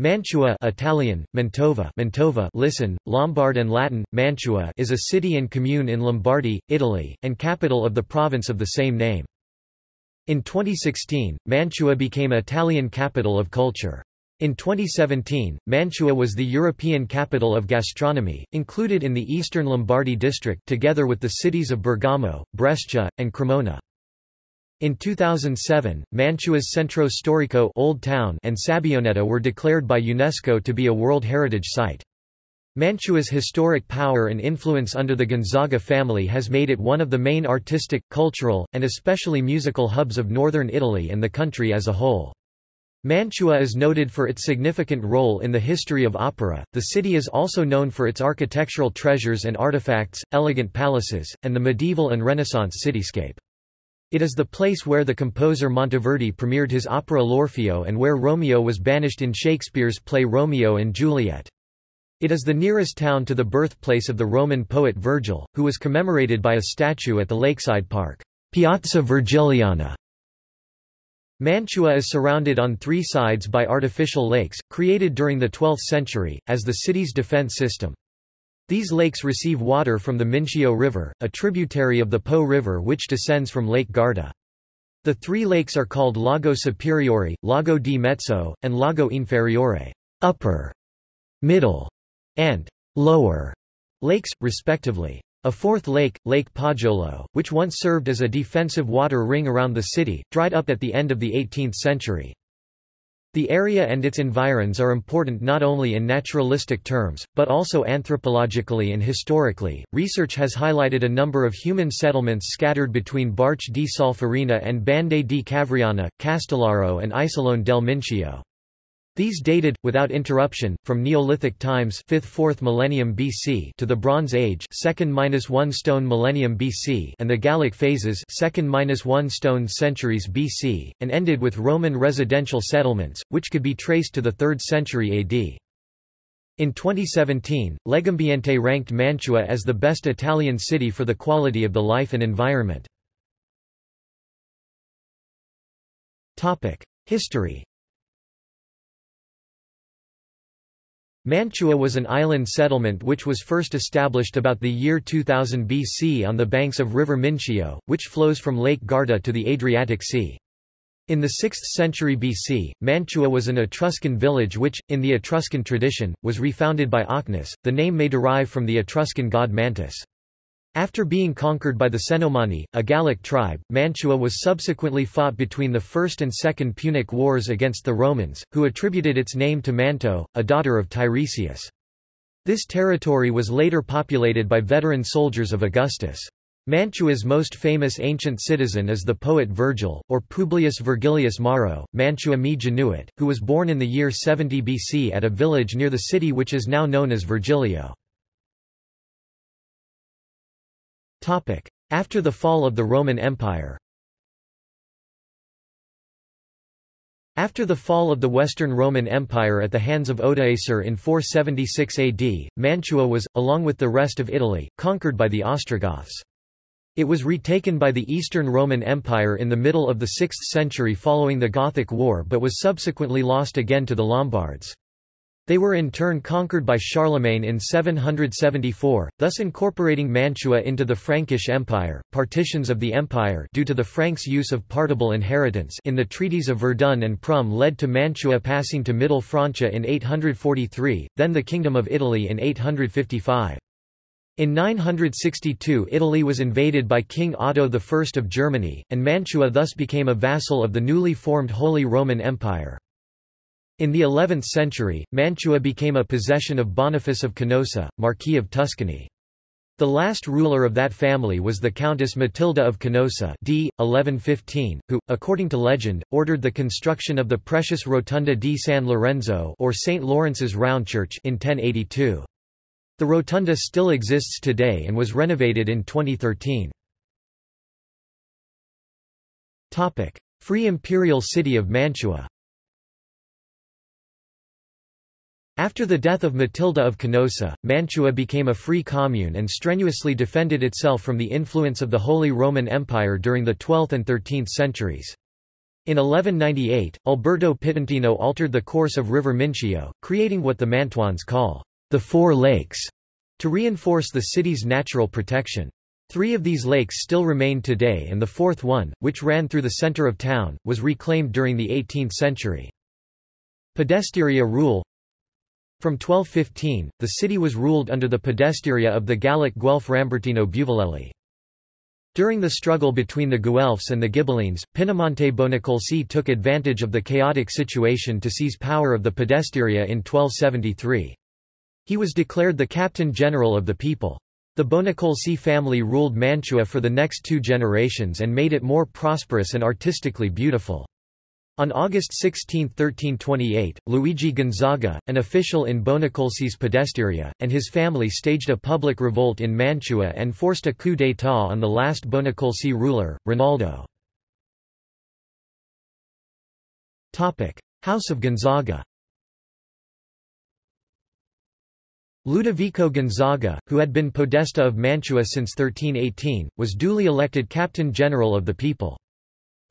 Mantua Italian, Mantova, Mantova listen, Lombard and Latin, Mantua is a city and commune in Lombardy, Italy, and capital of the province of the same name. In 2016, Mantua became Italian Capital of Culture. In 2017, Mantua was the European Capital of Gastronomy, included in the Eastern Lombardy district together with the cities of Bergamo, Brescia, and Cremona. In 2007, Mantua's Centro Storico Old Town and Sabbioneta were declared by UNESCO to be a World Heritage Site. Mantua's historic power and influence under the Gonzaga family has made it one of the main artistic, cultural, and especially musical hubs of northern Italy and the country as a whole. Mantua is noted for its significant role in the history of opera. The city is also known for its architectural treasures and artifacts, elegant palaces, and the medieval and Renaissance cityscape. It is the place where the composer Monteverdi premiered his opera L'Orfeo and where Romeo was banished in Shakespeare's play Romeo and Juliet. It is the nearest town to the birthplace of the Roman poet Virgil, who was commemorated by a statue at the lakeside park, Piazza Virgiliana. Mantua is surrounded on three sides by artificial lakes, created during the 12th century, as the city's defense system. These lakes receive water from the Mincio River, a tributary of the Po River which descends from Lake Garda. The three lakes are called Lago Superiore, Lago di Mezzo, and Lago Inferiore upper, middle, and lower lakes, respectively. A fourth lake, Lake Poggiolo, which once served as a defensive water ring around the city, dried up at the end of the 18th century. The area and its environs are important not only in naturalistic terms, but also anthropologically and historically. Research has highlighted a number of human settlements scattered between Barche di Solferino and Bande di Cavriana, Castellaro, and Isolone del Mincio. These dated, without interruption, from Neolithic times 5th–4th millennium BC to the Bronze Age 2nd–1 stone millennium BC and the Gallic phases 2nd–1 stone centuries BC, and ended with Roman residential settlements, which could be traced to the 3rd century AD. In 2017, Legambiente ranked Mantua as the best Italian city for the quality of the life and environment. History Mantua was an island settlement which was first established about the year 2000 BC on the banks of river Mincio, which flows from Lake Garda to the Adriatic Sea. In the 6th century BC, Mantua was an Etruscan village which, in the Etruscan tradition, was refounded by Ocnus. The name may derive from the Etruscan god Mantus. After being conquered by the Cenomani, a Gallic tribe, Mantua was subsequently fought between the First and Second Punic Wars against the Romans, who attributed its name to Manto, a daughter of Tiresias. This territory was later populated by veteran soldiers of Augustus. Mantua's most famous ancient citizen is the poet Virgil, or Publius Virgilius Maro, Mantua me genuit, who was born in the year 70 BC at a village near the city which is now known as Virgilio. After the fall of the Roman Empire After the fall of the Western Roman Empire at the hands of Odoacer in 476 AD, Mantua was, along with the rest of Italy, conquered by the Ostrogoths. It was retaken by the Eastern Roman Empire in the middle of the 6th century following the Gothic War but was subsequently lost again to the Lombards. They were in turn conquered by Charlemagne in 774, thus incorporating Mantua into the Frankish Empire. Partitions of the empire due to the Franks' use of partible inheritance in the treaties of Verdun and Prüm led to Mantua passing to Middle Francia in 843, then the Kingdom of Italy in 855. In 962 Italy was invaded by King Otto I of Germany, and Mantua thus became a vassal of the newly formed Holy Roman Empire. In the 11th century, Mantua became a possession of Boniface of Canossa, Marquis of Tuscany. The last ruler of that family was the Countess Matilda of Canossa d. 1115, who, according to legend, ordered the construction of the precious Rotunda di San Lorenzo or St. Lawrence's Round Church in 1082. The rotunda still exists today and was renovated in 2013. Free Imperial City of Mantua After the death of Matilda of Canossa, Mantua became a free commune and strenuously defended itself from the influence of the Holy Roman Empire during the 12th and 13th centuries. In 1198, Alberto Pitentino altered the course of River Mincio, creating what the Mantuans call the Four Lakes, to reinforce the city's natural protection. Three of these lakes still remain today and the fourth one, which ran through the center of town, was reclaimed during the 18th century. Podesteria rule From 1215, the city was ruled under the podesteria of the Gallic Guelph Rambertino Buvalelli. During the struggle between the Guelphs and the Ghibellines, Pinamonte Bonacolsi took advantage of the chaotic situation to seize power of the Podesteria in 1273. He was declared the captain general of the people. The Bonacolsi family ruled Mantua for the next two generations and made it more prosperous and artistically beautiful. On August 16, 1328, Luigi Gonzaga, an official in Bonacolsi's Podesteria, and his family staged a public revolt in Mantua and forced a coup d'état on the last Bonacolsi ruler, Rinaldo. House of Gonzaga Ludovico Gonzaga, who had been podesta of Mantua since 1318, was duly elected captain general of the people.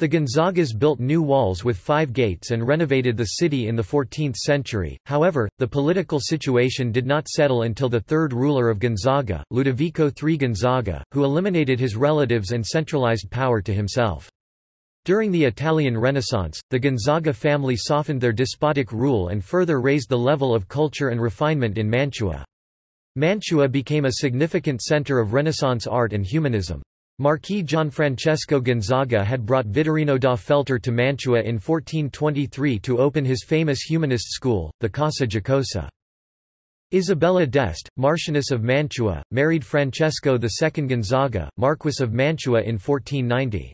The Gonzagas built new walls with five gates and renovated the city in the 14th century, however, the political situation did not settle until the third ruler of Gonzaga, Ludovico III Gonzaga, who eliminated his relatives and centralized power to himself. During the Italian Renaissance, the Gonzaga family softened their despotic rule and further raised the level of culture and refinement in Mantua. Mantua became a significant center of Renaissance art and humanism. Marquis Gianfrancesco Gonzaga had brought Vittorino da Feltre to Mantua in 1423 to open his famous humanist school, the Casa Giocosa. Isabella d'Este, Marchioness of Mantua, married Francesco II Gonzaga, Marquess of Mantua in 1490.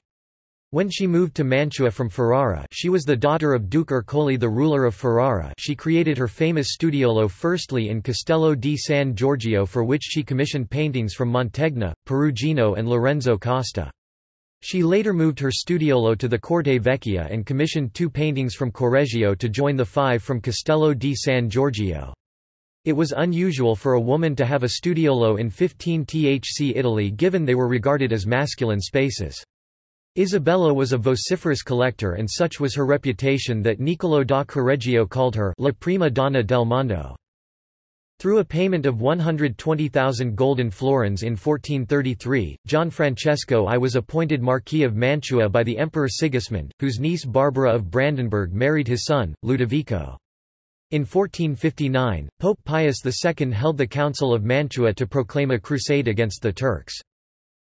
When she moved to Mantua from Ferrara she was the daughter of Duke Ercole the ruler of Ferrara she created her famous studiolo firstly in Castello di San Giorgio for which she commissioned paintings from Mantegna, Perugino and Lorenzo Costa. She later moved her studiolo to the Corte Vecchia and commissioned two paintings from Correggio to join the five from Castello di San Giorgio. It was unusual for a woman to have a studiolo in 15th Italy given they were regarded as masculine spaces. Isabella was a vociferous collector and such was her reputation that Niccolò da Correggio called her La prima donna del mondo. Through a payment of 120,000 golden florins in 1433, Gianfrancesco I was appointed Marquis of Mantua by the Emperor Sigismund, whose niece Barbara of Brandenburg married his son, Ludovico. In 1459, Pope Pius II held the Council of Mantua to proclaim a crusade against the Turks.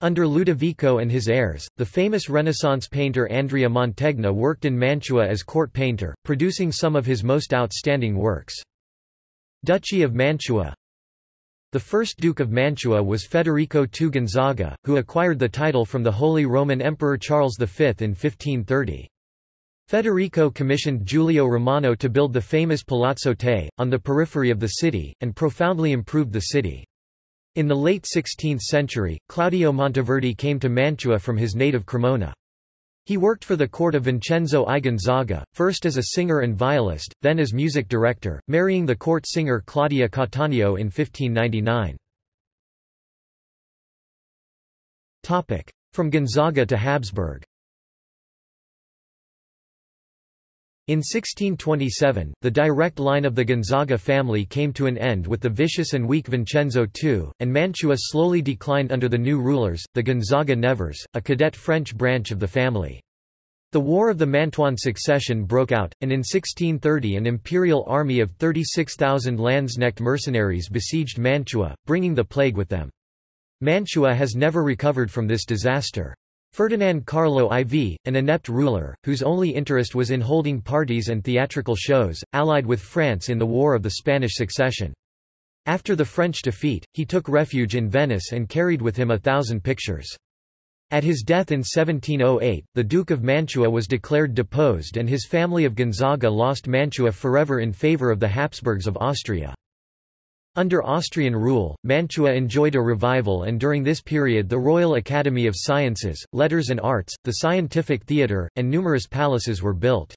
Under Ludovico and his heirs, the famous Renaissance painter Andrea Mantegna worked in Mantua as court painter, producing some of his most outstanding works. Duchy of Mantua The first Duke of Mantua was Federico II Gonzaga, who acquired the title from the Holy Roman Emperor Charles V in 1530. Federico commissioned Giulio Romano to build the famous Palazzo Te, on the periphery of the city, and profoundly improved the city. In the late 16th century, Claudio Monteverdi came to Mantua from his native Cremona. He worked for the court of Vincenzo I Gonzaga, first as a singer and violist, then as music director, marrying the court singer Claudia Cattaneo in 1599. From Gonzaga to Habsburg In 1627, the direct line of the Gonzaga family came to an end with the vicious and weak Vincenzo II, and Mantua slowly declined under the new rulers, the Gonzaga-Nevers, a cadet French branch of the family. The War of the Mantuan Succession broke out, and in 1630 an imperial army of 36,000 Landsknecht mercenaries besieged Mantua, bringing the plague with them. Mantua has never recovered from this disaster. Ferdinand Carlo IV, an inept ruler, whose only interest was in holding parties and theatrical shows, allied with France in the War of the Spanish Succession. After the French defeat, he took refuge in Venice and carried with him a thousand pictures. At his death in 1708, the Duke of Mantua was declared deposed and his family of Gonzaga lost Mantua forever in favour of the Habsburgs of Austria. Under Austrian rule, Mantua enjoyed a revival and during this period the Royal Academy of Sciences, Letters and Arts, the Scientific Theatre, and numerous palaces were built.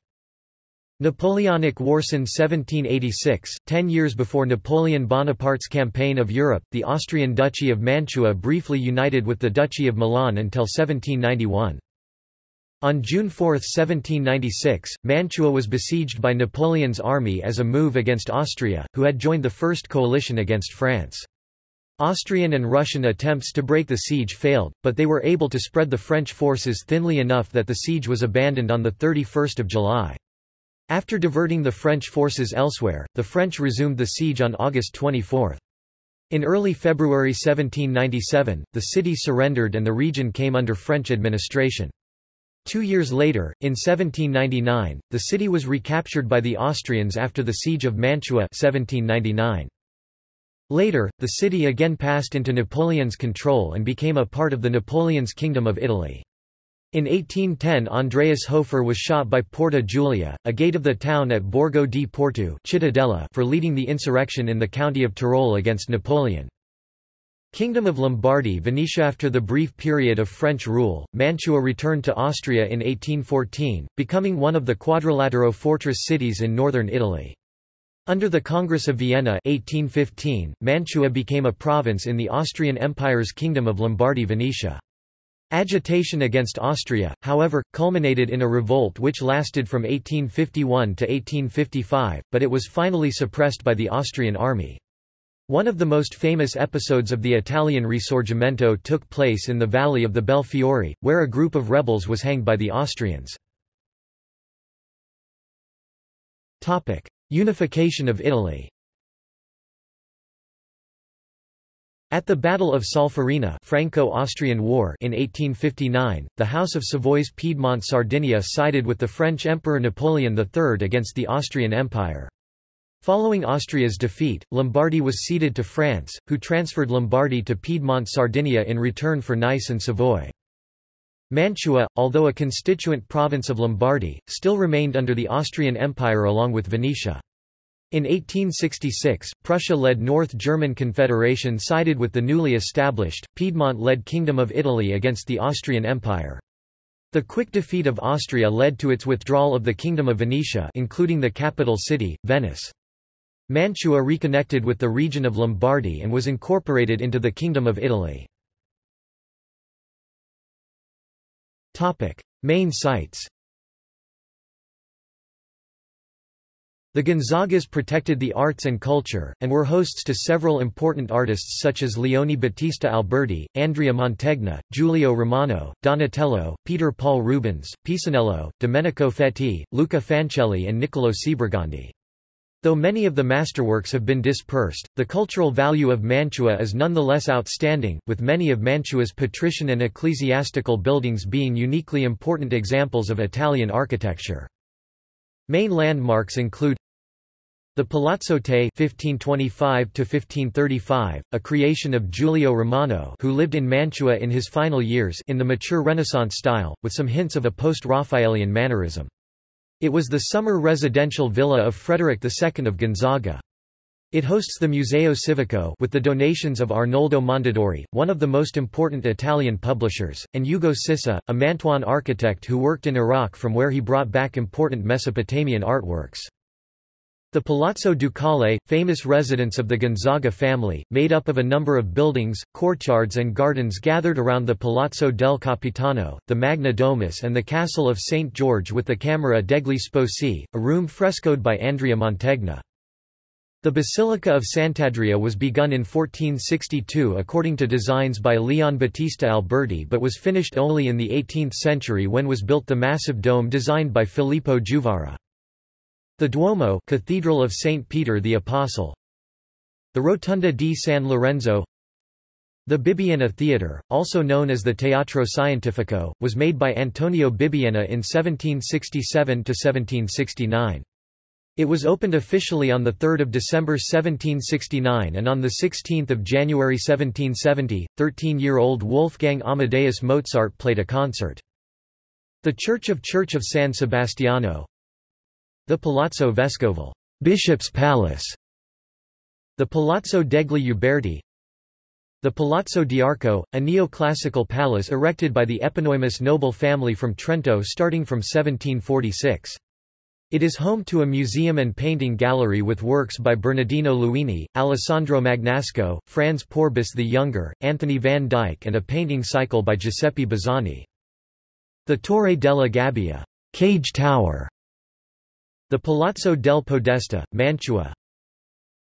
Napoleonic Wars in 1786, ten years before Napoleon Bonaparte's campaign of Europe, the Austrian Duchy of Mantua briefly united with the Duchy of Milan until 1791. On June 4, 1796, Mantua was besieged by Napoleon's army as a move against Austria, who had joined the First Coalition against France. Austrian and Russian attempts to break the siege failed, but they were able to spread the French forces thinly enough that the siege was abandoned on 31 July. After diverting the French forces elsewhere, the French resumed the siege on August 24. In early February 1797, the city surrendered and the region came under French administration. Two years later, in 1799, the city was recaptured by the Austrians after the Siege of Mantua 1799. Later, the city again passed into Napoleon's control and became a part of the Napoleon's Kingdom of Italy. In 1810 Andreas Hofer was shot by Porta Giulia, a gate of the town at Borgo di Porto Cittadella for leading the insurrection in the county of Tyrol against Napoleon. Kingdom of Lombardy Venetia After the brief period of French rule, Mantua returned to Austria in 1814, becoming one of the Quadrilatero fortress cities in northern Italy. Under the Congress of Vienna 1815, Mantua became a province in the Austrian Empire's Kingdom of Lombardy-Venetia. Agitation against Austria, however, culminated in a revolt which lasted from 1851 to 1855, but it was finally suppressed by the Austrian army. One of the most famous episodes of the Italian Risorgimento took place in the valley of the Belfiore, where a group of rebels was hanged by the Austrians. Unification of Italy At the Battle of Solferino Franco-Austrian War in 1859, the House of Savoy's Piedmont Sardinia sided with the French Emperor Napoleon III against the Austrian Empire. Following Austria's defeat, Lombardy was ceded to France, who transferred Lombardy to Piedmont Sardinia in return for Nice and Savoy. Mantua, although a constituent province of Lombardy, still remained under the Austrian Empire along with Venetia. In 1866, Prussia-led North German Confederation sided with the newly established, Piedmont-led Kingdom of Italy against the Austrian Empire. The quick defeat of Austria led to its withdrawal of the Kingdom of Venetia including the capital city, Venice. Mantua reconnected with the region of Lombardy and was incorporated into the Kingdom of Italy. Main sites The Gonzagas protected the arts and culture, and were hosts to several important artists such as Leone Battista Alberti, Andrea Mantegna, Giulio Romano, Donatello, Peter Paul Rubens, Pisanello, Domenico Fetti, Luca Fancelli and Niccolo Sebregondi. Though many of the masterworks have been dispersed, the cultural value of Mantua is nonetheless outstanding, with many of Mantua's patrician and ecclesiastical buildings being uniquely important examples of Italian architecture. Main landmarks include the Palazzo Te (1525–1535), a creation of Giulio Romano, who lived in Mantua in his final years, in the mature Renaissance style, with some hints of a post-Raphaelian mannerism. It was the summer residential villa of Frederick II of Gonzaga. It hosts the Museo Civico with the donations of Arnoldo Mondadori, one of the most important Italian publishers, and Ugo Sissa, a Mantuan architect who worked in Iraq from where he brought back important Mesopotamian artworks. The Palazzo Ducale, famous residence of the Gonzaga family, made up of a number of buildings, courtyards and gardens gathered around the Palazzo del Capitano, the Magna Domus and the Castle of St. George with the Camera degli Sposi, a room frescoed by Andrea Mantegna. The Basilica of Sant'Andrea was begun in 1462 according to designs by Leon Battista Alberti but was finished only in the 18th century when was built the massive dome designed by Filippo Juvarra. The Duomo Cathedral of St. Peter the Apostle The Rotunda di San Lorenzo The Bibbiena Theatre, also known as the Teatro Scientifico, was made by Antonio Bibbiena in 1767–1769. It was opened officially on 3 December 1769 and on 16 January 1770, 13-year-old Wolfgang Amadeus Mozart played a concert. The Church of Church of San Sebastiano the Palazzo Vescovile Bishop's Palace, the Palazzo degli Uberti, the Palazzo d'Arco, a neoclassical palace erected by the eponymous noble family from Trento starting from 1746. It is home to a museum and painting gallery with works by Bernardino Luini, Alessandro Magnasco, Franz Pourbus the Younger, Anthony van Dyck and a painting cycle by Giuseppe Bazzani. The Torre della Gabbia cage tower, the Palazzo del Podesta, Mantua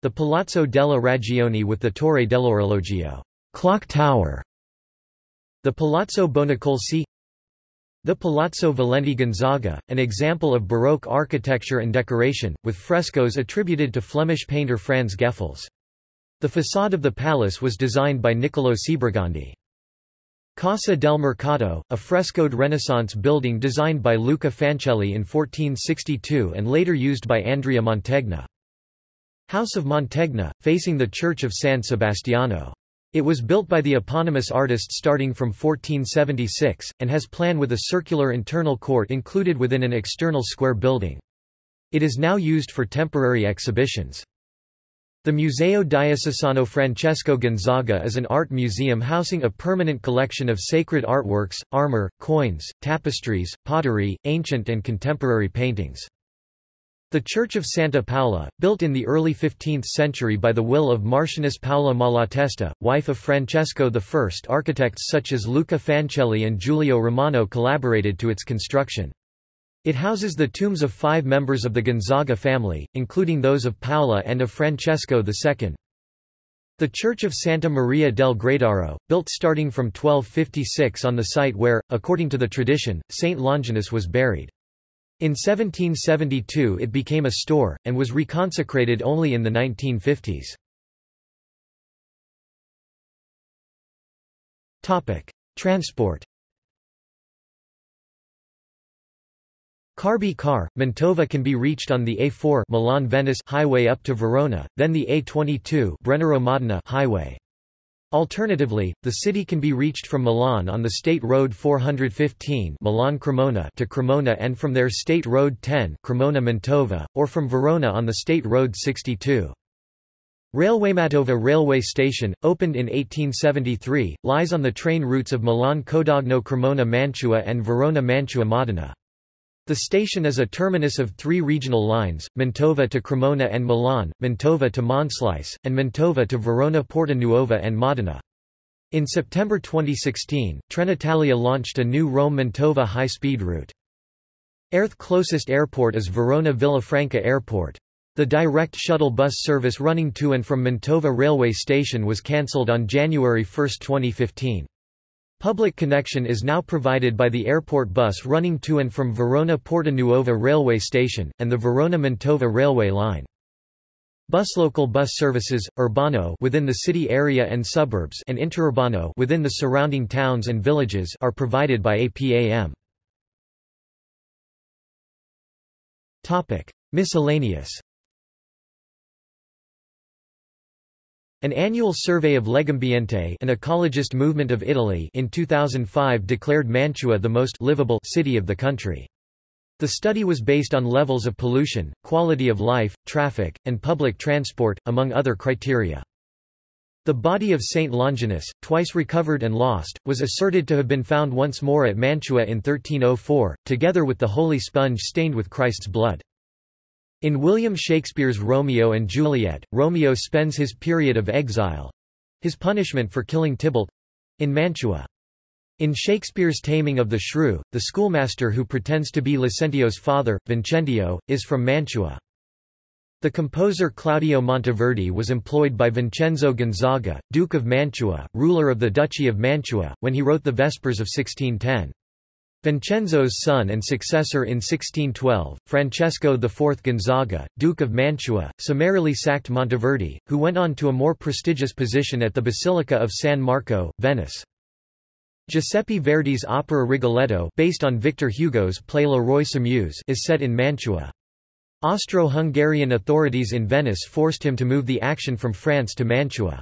the Palazzo della Ragione with the Torre dell'Orologio clock tower, the Palazzo Bonacolsi the Palazzo Valenti Gonzaga, an example of Baroque architecture and decoration, with frescoes attributed to Flemish painter Frans Geffels. The façade of the palace was designed by Niccolò Sebregondi. Casa del Mercato, a frescoed Renaissance building designed by Luca Fancelli in 1462 and later used by Andrea Mantegna. House of Mantegna, facing the Church of San Sebastiano. It was built by the eponymous artist starting from 1476, and has plan with a circular internal court included within an external square building. It is now used for temporary exhibitions. The Museo Diocesano Francesco Gonzaga is an art museum housing a permanent collection of sacred artworks, armor, coins, tapestries, pottery, ancient and contemporary paintings. The Church of Santa Paola, built in the early 15th century by the will of Marchioness Paola Malatesta, wife of Francesco I. Architects such as Luca Fancelli and Giulio Romano collaborated to its construction. It houses the tombs of five members of the Gonzaga family, including those of Paola and of Francesco II. The Church of Santa Maria del Gradaro, built starting from 1256 on the site where, according to the tradition, Saint Longinus was buried. In 1772 it became a store, and was reconsecrated only in the 1950s. Transport Carby Car, Mantova can be reached on the A4 Milan-Venice highway up to Verona, then the A22 Brennero-Modena highway. Alternatively, the city can be reached from Milan on the State Road 415 Milan-Cremona to Cremona and from there State Road 10 Cremona-Mantova, or from Verona on the State Road 62. Railwaymantova railway station, opened in 1873, lies on the train routes of Milan-Codogno-Cremona-Mantua and Verona-Mantua-Modena. The station is a terminus of three regional lines, Mantova to Cremona and Milan, Mantova to Monselice, and Mantova to Verona Porta Nuova and Modena. In September 2016, Trenitalia launched a new Rome-Mantova high-speed route. Earth closest airport is Verona Villafranca Airport. The direct shuttle bus service running to and from Mantova railway station was cancelled on January 1, 2015. Public connection is now provided by the airport bus running to and from Verona Porta Nuova railway station, and the Verona-Mantova railway line. Buslocal bus services, Urbano within the city area and suburbs and Interurbano within the surrounding towns and villages are provided by APAM. Topic: Miscellaneous An annual survey of Legambiente an ecologist movement of Italy in 2005 declared Mantua the most livable city of the country. The study was based on levels of pollution, quality of life, traffic, and public transport, among other criteria. The body of Saint Longinus, twice recovered and lost, was asserted to have been found once more at Mantua in 1304, together with the holy sponge stained with Christ's blood. In William Shakespeare's Romeo and Juliet, Romeo spends his period of exile—his punishment for killing Tybalt—in Mantua. In Shakespeare's Taming of the Shrew, the schoolmaster who pretends to be Lucentio's father, Vincentio, is from Mantua. The composer Claudio Monteverdi was employed by Vincenzo Gonzaga, Duke of Mantua, ruler of the Duchy of Mantua, when he wrote the Vespers of 1610. Vincenzo's son and successor in 1612, Francesco IV Gonzaga, Duke of Mantua, summarily sacked Monteverdi, who went on to a more prestigious position at the Basilica of San Marco, Venice. Giuseppe Verdi's opera Rigoletto based on Victor Hugo's play Le Roi s'amuse is set in Mantua. Austro-Hungarian authorities in Venice forced him to move the action from France to Mantua.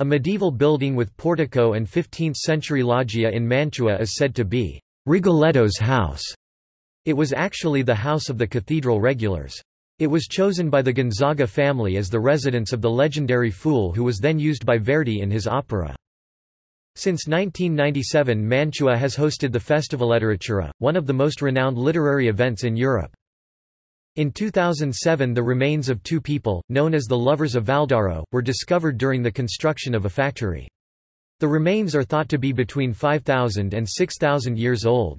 A medieval building with portico and 15th-century loggia in Mantua is said to be Rigoletto's house. It was actually the house of the cathedral regulars. It was chosen by the Gonzaga family as the residence of the legendary fool who was then used by Verdi in his opera. Since 1997 Mantua has hosted the Festivalletteratura, one of the most renowned literary events in Europe. In 2007 the remains of two people, known as the Lovers of Valdaro, were discovered during the construction of a factory. The remains are thought to be between 5,000 and 6,000 years old.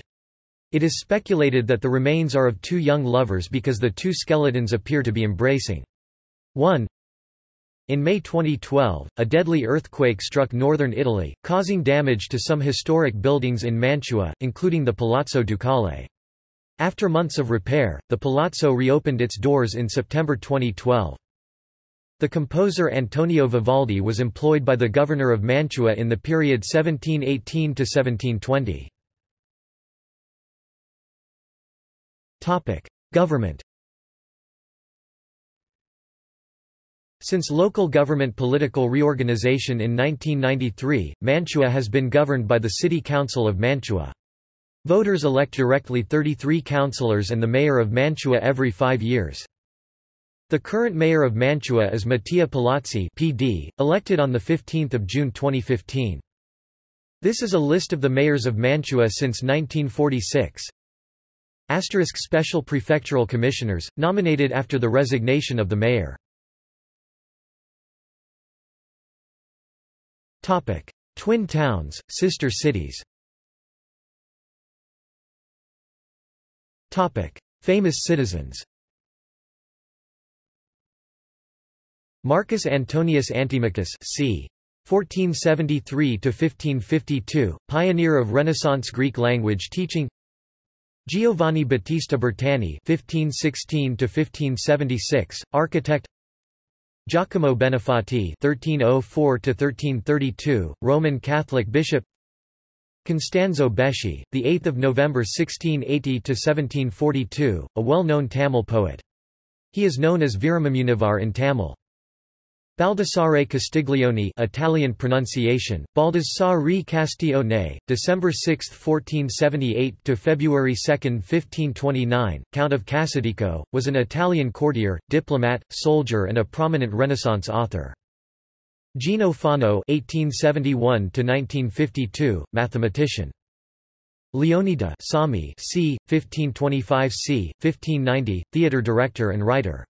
It is speculated that the remains are of two young lovers because the two skeletons appear to be embracing. 1. In May 2012, a deadly earthquake struck northern Italy, causing damage to some historic buildings in Mantua, including the Palazzo Ducale. After months of repair, the palazzo reopened its doors in September 2012. The composer Antonio Vivaldi was employed by the governor of Mantua in the period 1718 to 1720. Topic: Government. Since local government political reorganization in 1993, Mantua has been governed by the City Council of Mantua. Voters elect directly 33 councillors and the mayor of Mantua every five years. The current mayor of Mantua is Mattia Palazzi PD, elected on 15 June 2015. This is a list of the mayors of Mantua since 1946. Asterisk Special Prefectural Commissioners, nominated after the resignation of the mayor. Twin towns, sister cities Famous citizens Marcus Antonius Antimachus c. 1473–1552, pioneer of Renaissance Greek language teaching Giovanni Battista Bertani (1516–1576), architect. Giacomo Benefati (1304–1332), Roman Catholic bishop. Costanzo Beschi, the 8th of November 1680 to 1742, a well-known Tamil poet. He is known as Veeramamunivar in Tamil. Baldassare Castiglione Italian pronunciation, Baldassare Castiglione, December 6, 1478 to February 2, 1529, Count of Casatico, was an Italian courtier, diplomat, soldier and a prominent Renaissance author. Gino Fano (1871–1952), mathematician. Leone de' Sommi c. 1525 c. 1590, theatre director and writer.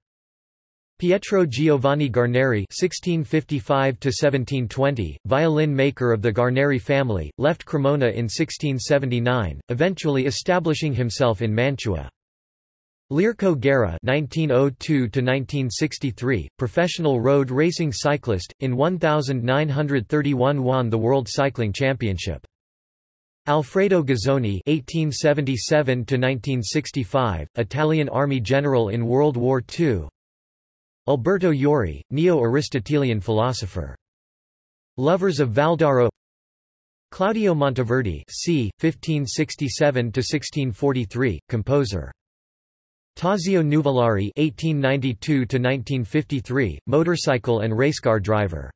Pietro Giovanni Guarneri (1655–1720), violin maker of the Guarneri family, left Cremona in 1679, eventually establishing himself in Mantua. Learco Guerra (1902–1963), professional road racing cyclist, in 1931 won the World Cycling Championship. Alfredo Guzzoni (1877–1965), Italian Army general in World War II. Alberto Jori, neo-Aristotelian philosopher. Lovers of Valdaro Claudio Monteverdi c. 1567–1643, composer. Tazio Nuvolari (1892–1953), motorcycle and racecar driver.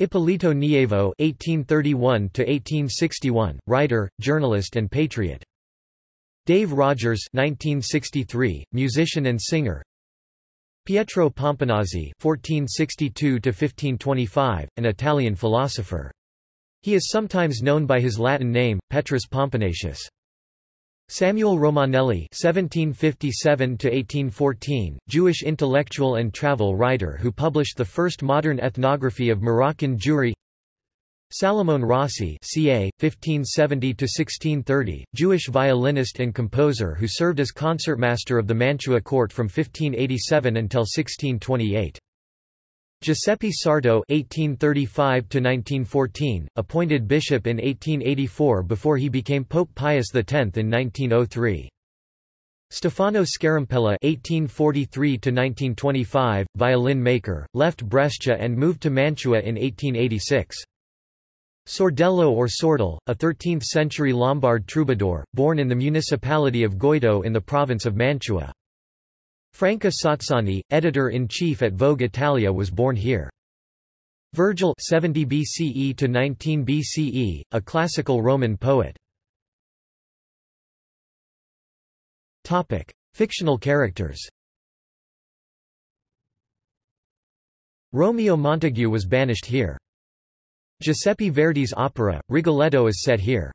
Ippolito Nievo (1831–1861), writer, journalist, and patriot. Dave Rodgers (1963), musician and singer. Pietro Pomponazzi (1462–1525), an Italian philosopher. He is sometimes known by his Latin name, Petrus Pomponatius. Samuel Romanelli (1757–1814), Jewish intellectual and travel writer who published the first modern ethnography of Moroccan Jewry. Salomon Rossi ca. 1570–1630, Jewish violinist and composer who served as concertmaster of the Mantua court from 1587 until 1628. Giuseppe Sarto (1835–1914), appointed bishop in 1884 before he became Pope Pius X in 1903. Stefano Scarampella (1843–1925), violin maker, left Brescia and moved to Mantua in 1886. Sordello or Sordel, a 13th-century Lombard troubadour, born in the municipality of Goito in the province of Mantua. Franca Sozzani, editor-in-chief at Vogue Italia was born here. Virgil 70 BCE to 19 BCE, a classical Roman poet. Topic: Fictional characters. Romeo Montague was banished here. Giuseppe Verdi's opera, Rigoletto is set here.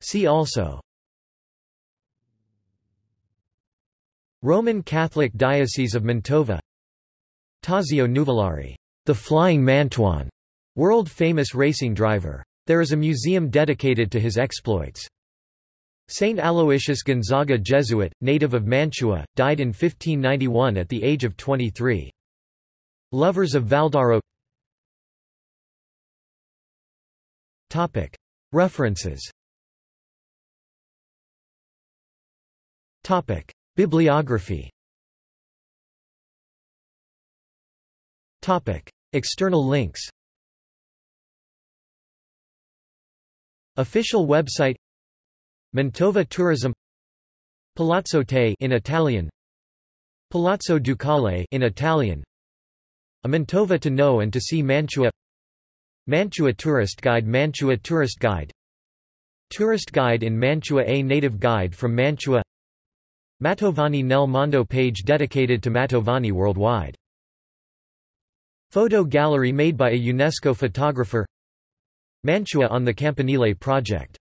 See also Roman Catholic Diocese of Mantova Tazio Nuvolari, the Flying Mantuan, world-famous racing driver There is a museum dedicated to his exploits. Saint Aloysius Gonzaga Jesuit, native of Mantua, died in 1591 at the age of 23. Lovers of Valdaro. References. Bibliography. External links. Official website. Mantova Tourism. Palazzo Te in Italian. Palazzo Ducale in Italian A Mantova to know and to see Mantua. Mantua Tourist Guide Mantua Tourist Guide. Tourist Guide in Mantua A native guide from Mantua. Mantovani nel Mondo page dedicated to Mantovani worldwide. Photo gallery made by a UNESCO photographer. Mantua on the Campanile project